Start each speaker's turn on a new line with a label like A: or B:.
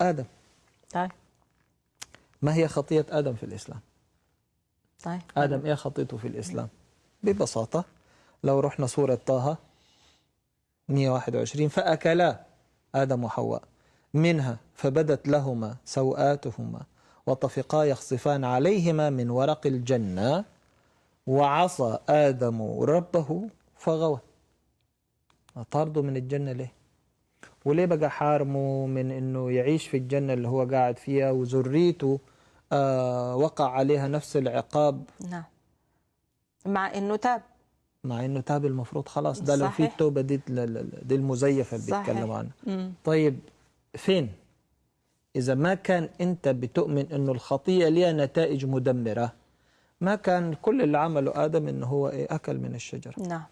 A: آدم.
B: طيب.
A: ما هي خطية آدم في الإسلام؟
B: طيب.
A: آدم إيه خطيته في الإسلام؟ ببساطة لو رحنا سورة طه 121 فأكلا آدم وحواء منها فبدت لهما سوآتهما وطفقا يخصفان عليهما من ورق الجنة وعصى آدم ربه فغوى. طارده من الجنة ليه؟ وليه بقى حارمه من إنه يعيش في الجنة اللي هو قاعد فيها وذريته آه وقع عليها نفس العقاب؟
B: نعم. مع إنه تاب.
A: مع إنه تاب المفروض خلاص ده لو في
B: صحيح.
A: التوبة دي دي المزيفة اللي. بيتكلموا عنها. طيب فين؟ إذا ما كان أنت بتؤمن أنه الخطية ليها نتائج مدمرة ما كان كل اللي عمله آدم أنه هو إيه؟ أكل من الشجرة.
B: نعم.